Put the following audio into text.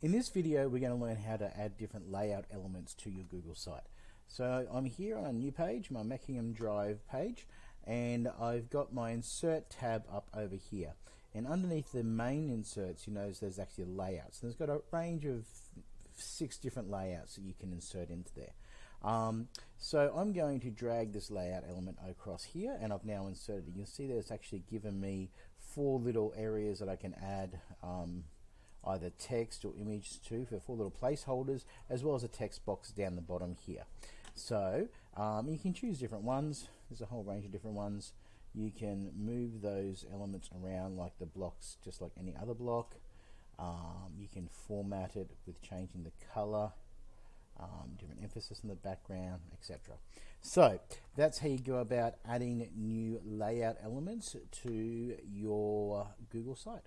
In this video, we're going to learn how to add different layout elements to your Google site. So I'm here on a new page, my Mackingham Drive page, and I've got my insert tab up over here. And underneath the main inserts, you notice there's actually layouts. And there's got a range of six different layouts that you can insert into there. Um, so I'm going to drag this layout element across here and I've now inserted it. You'll see that it's actually given me four little areas that I can add um, either text or images too for four little placeholders as well as a text box down the bottom here. So um, you can choose different ones. There's a whole range of different ones. You can move those elements around like the blocks just like any other block. Um, you can format it with changing the color um, different emphasis in the background, etc. So that's how you go about adding new layout elements to your Google site.